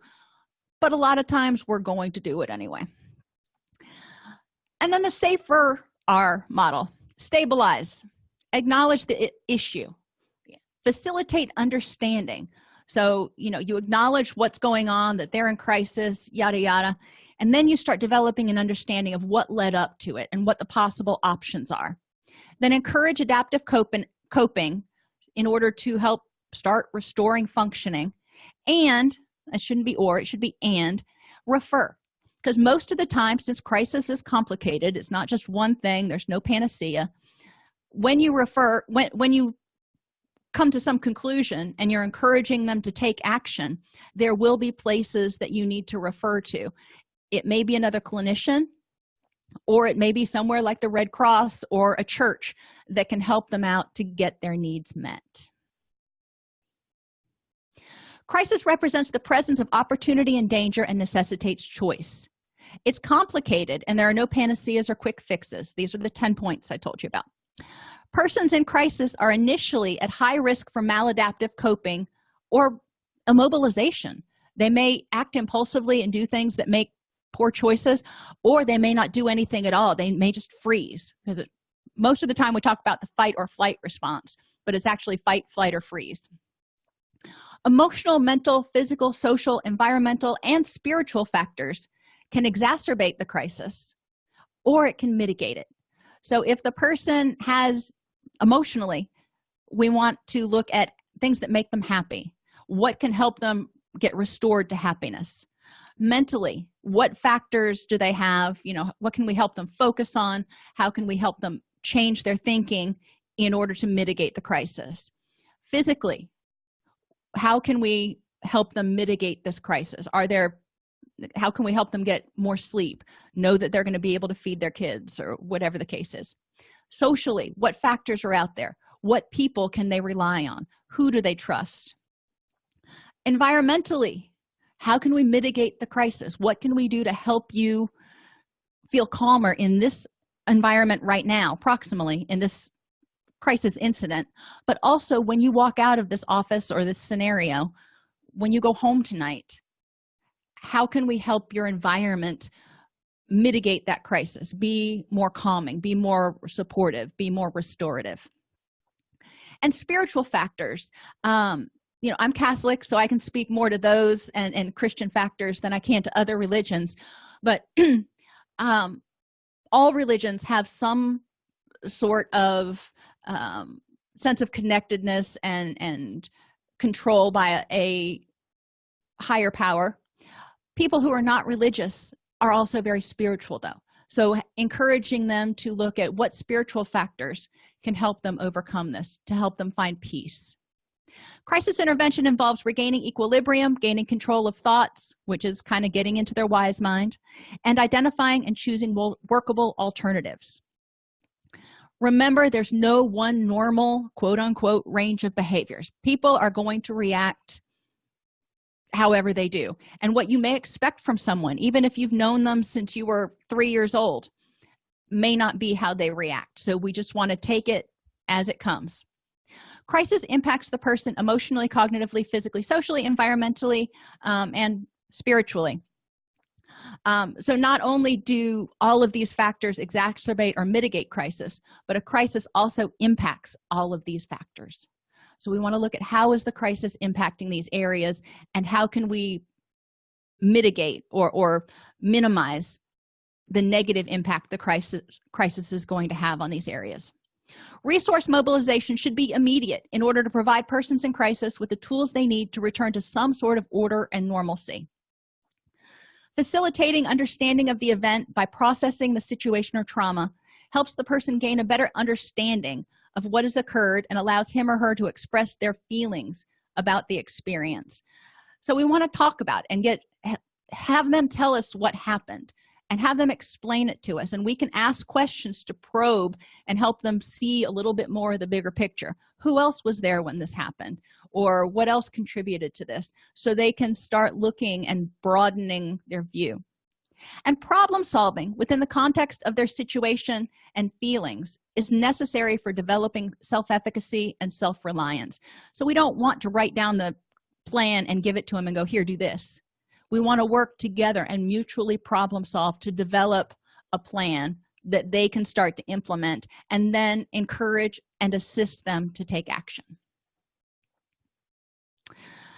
but a lot of times we're going to do it anyway. And then the safer r model stabilize acknowledge the issue facilitate understanding. So you know you acknowledge what's going on that they're in crisis yada yada and then you start developing an understanding of what led up to it and what the possible options are then encourage adaptive coping in order to help start restoring functioning. And it shouldn't be or it should be and refer. Because most of the time since crisis is complicated it's not just one thing there's no panacea. When you refer when when you come to some conclusion and you're encouraging them to take action there will be places that you need to refer to. It may be another clinician or it may be somewhere like the red cross or a church that can help them out to get their needs met. Crisis represents the presence of opportunity and danger and necessitates choice. It's complicated and there are no panaceas or quick fixes. These are the 10 points i told you about. Persons in crisis are initially at high risk for maladaptive coping or immobilization. They may act impulsively and do things that make poor choices or they may not do anything at all. They may just freeze because most of the time we talk about the fight or flight response but it's actually fight flight or freeze. Emotional mental physical social environmental and spiritual factors can exacerbate the crisis or it can mitigate it. So if the person has emotionally we want to look at things that make them happy. What can help them get restored to happiness mentally what factors do they have? You know what can we help them focus on? How can we help them change their thinking in order to mitigate the crisis? Physically how can we help them mitigate this crisis? Are there how can we help them get more sleep? Know that they're going to be able to feed their kids or whatever the case is. Socially what factors are out there? What people can they rely on? Who do they trust? Environmentally how can we mitigate the crisis? What can we do to help you feel calmer in this environment right now proximally in this crisis incident? But also when you walk out of this office or this scenario when you go home tonight how can we help your environment mitigate that crisis? Be more calming be more supportive be more restorative. And spiritual factors um you know i'm catholic so i can speak more to those and and christian factors than i can to other religions. But [clears throat] um all religions have some sort of um sense of connectedness and and control by a, a higher power. People who are not religious are also very spiritual though. So encouraging them to look at what spiritual factors can help them overcome this to help them find peace crisis intervention involves regaining equilibrium gaining control of thoughts which is kind of getting into their wise mind and identifying and choosing workable alternatives. Remember there's no one normal quote-unquote range of behaviors. People are going to react however they do. And what you may expect from someone even if you've known them since you were three years old may not be how they react. So we just want to take it as it comes crisis impacts the person emotionally cognitively physically socially environmentally um, and spiritually. Um, so not only do all of these factors exacerbate or mitigate crisis but a crisis also impacts all of these factors. So we want to look at how is the crisis impacting these areas and how can we mitigate or or minimize the negative impact the crisis crisis is going to have on these areas resource mobilization should be immediate in order to provide persons in crisis with the tools they need to return to some sort of order and normalcy. Facilitating understanding of the event by processing the situation or trauma helps the person gain a better understanding of what has occurred and allows him or her to express their feelings about the experience. So we want to talk about and get have them tell us what happened and have them explain it to us and we can ask questions to probe and help them see a little bit more of the bigger picture. Who else was there when this happened? Or what else contributed to this? So they can start looking and broadening their view. And problem solving within the context of their situation and feelings is necessary for developing self-efficacy and self-reliance. So we don't want to write down the plan and give it to them and go here do this we want to work together and mutually problem solve to develop a plan that they can start to implement and then encourage and assist them to take action.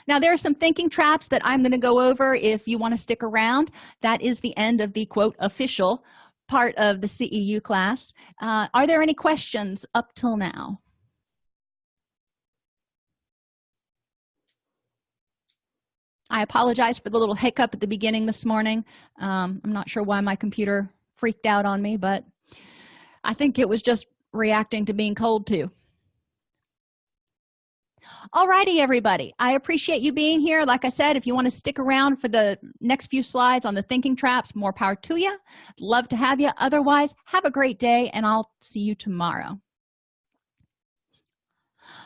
Now there are some thinking traps that i'm going to go over if you want to stick around. That is the end of the quote official part of the ceu class. Uh, are there any questions up till now i apologize for the little hiccup at the beginning this morning. Um, i'm not sure why my computer freaked out on me but i think it was just reacting to being cold too. Alrighty, everybody. I appreciate you being here. Like i said if you want to stick around for the next few slides on the thinking traps more power to you love to have you otherwise have a great day and i'll see you tomorrow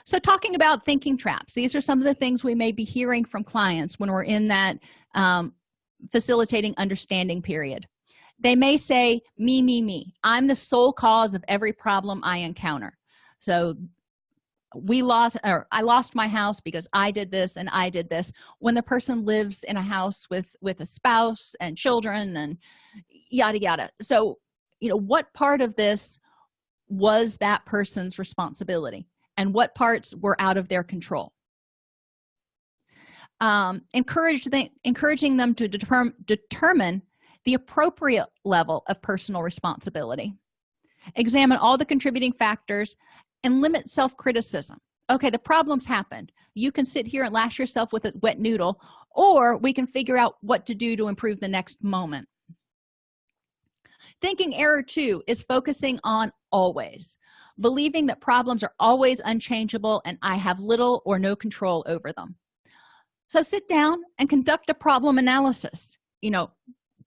so talking about thinking traps these are some of the things we may be hearing from clients when we're in that um, facilitating understanding period. They may say me me me. I'm the sole cause of every problem i encounter. So we lost or i lost my house because i did this and i did this. When the person lives in a house with with a spouse and children and yada yada. So you know what part of this was that person's responsibility and what parts were out of their control. Um, encourage the, encouraging them to determine determine the appropriate level of personal responsibility. Examine all the contributing factors and limit self-criticism. Okay the problems happened. You can sit here and lash yourself with a wet noodle or we can figure out what to do to improve the next moment. Thinking error two is focusing on always believing that problems are always unchangeable and i have little or no control over them. So sit down and conduct a problem analysis. You know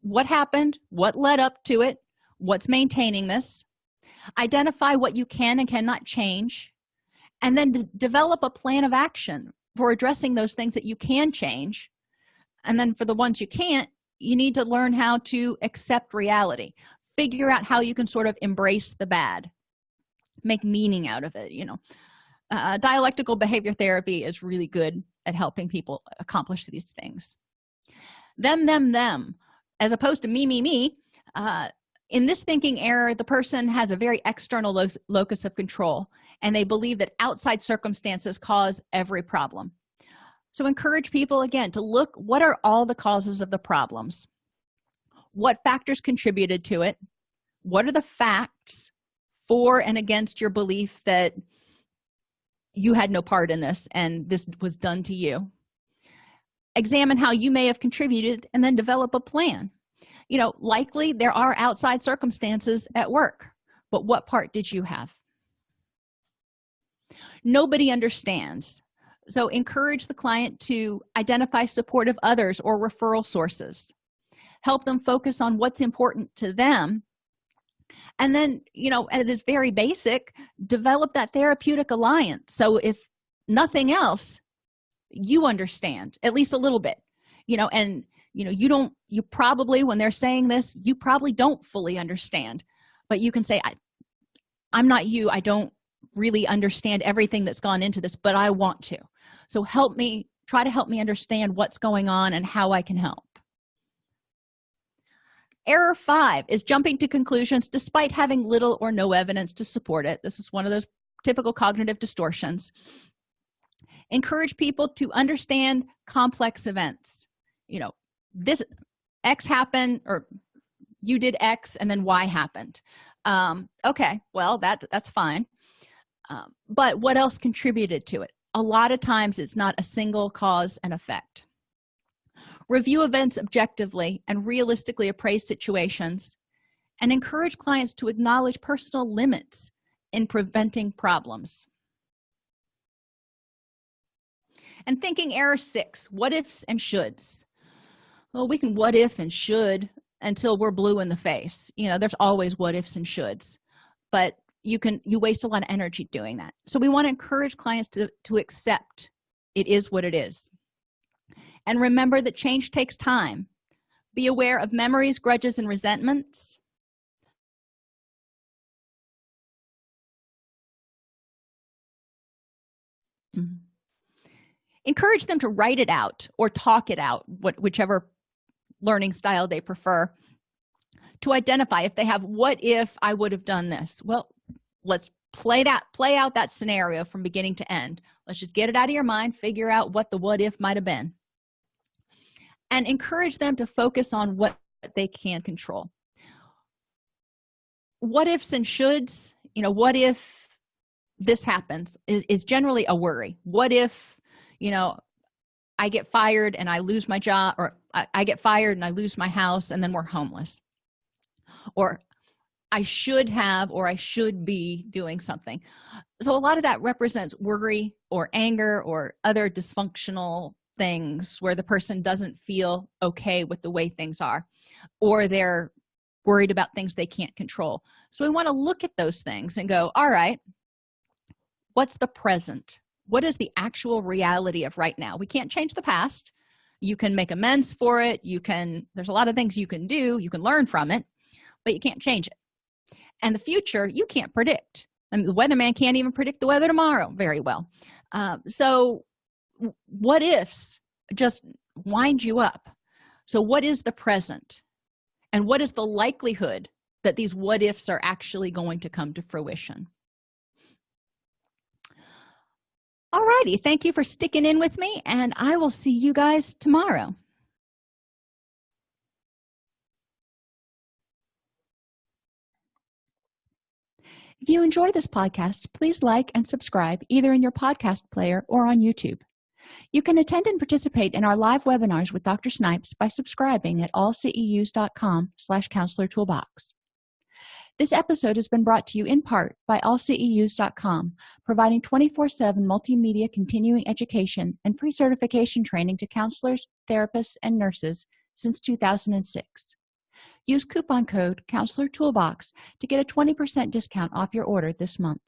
what happened what led up to it what's maintaining this. Identify what you can and cannot change and then develop a plan of action for addressing those things that you can change. And then for the ones you can't you need to learn how to accept reality. Figure out how you can sort of embrace the bad make meaning out of it you know. Uh, dialectical behavior therapy is really good at helping people accomplish these things. Them them them as opposed to me me me uh, in this thinking error the person has a very external lo locus of control and they believe that outside circumstances cause every problem. So encourage people again to look what are all the causes of the problems? What factors contributed to it? What are the facts for and against your belief that you had no part in this and this was done to you. Examine how you may have contributed and then develop a plan. You know likely there are outside circumstances at work but what part did you have? Nobody understands. So encourage the client to identify supportive others or referral sources. Help them focus on what's important to them and then you know it is very basic develop that therapeutic alliance. So if nothing else you understand at least a little bit you know and you know you don't you probably when they're saying this you probably don't fully understand. But you can say I, i'm not you. I don't really understand everything that's gone into this but i want to. So help me try to help me understand what's going on and how i can help error five is jumping to conclusions despite having little or no evidence to support it. This is one of those typical cognitive distortions. Encourage people to understand complex events. You know this x happened or you did x and then y happened. Um okay well that that's fine. Um, but what else contributed to it? A lot of times it's not a single cause and effect review events objectively and realistically appraise situations and encourage clients to acknowledge personal limits in preventing problems. And thinking error six what ifs and shoulds. Well we can what if and should until we're blue in the face. You know there's always what ifs and shoulds but you can you waste a lot of energy doing that. So we want to encourage clients to to accept it is what it is and remember that change takes time. Be aware of memories grudges and resentments. Mm -hmm. encourage them to write it out or talk it out what whichever learning style they prefer to identify if they have what if i would have done this? Well let's play that play out that scenario from beginning to end. Let's just get it out of your mind figure out what the what if might have been and encourage them to focus on what they can control. What ifs and shoulds you know what if this happens is, is generally a worry. What if you know i get fired and i lose my job or I, I get fired and i lose my house and then we're homeless. Or i should have or i should be doing something. So a lot of that represents worry or anger or other dysfunctional things where the person doesn't feel okay with the way things are or they're worried about things they can't control. So we want to look at those things and go all right what's the present? What is the actual reality of right now? We can't change the past. You can make amends for it. You can there's a lot of things you can do. You can learn from it but you can't change it. And the future you can't predict. I mean, the weatherman can't even predict the weather tomorrow very well. Um, so what ifs just wind you up. So what is the present? And what is the likelihood that these what ifs are actually going to come to fruition? Alrighty, thank you for sticking in with me and i will see you guys tomorrow. If you enjoy this podcast please like and subscribe either in your podcast player or on youtube you can attend and participate in our live webinars with dr snipes by subscribing at allceus.com slash counselor toolbox. This episode has been brought to you in part by allceus.com providing 24-7 multimedia continuing education and pre-certification training to counselors therapists and nurses since 2006 use coupon code counselor toolbox to get a 20 percent discount off your order this month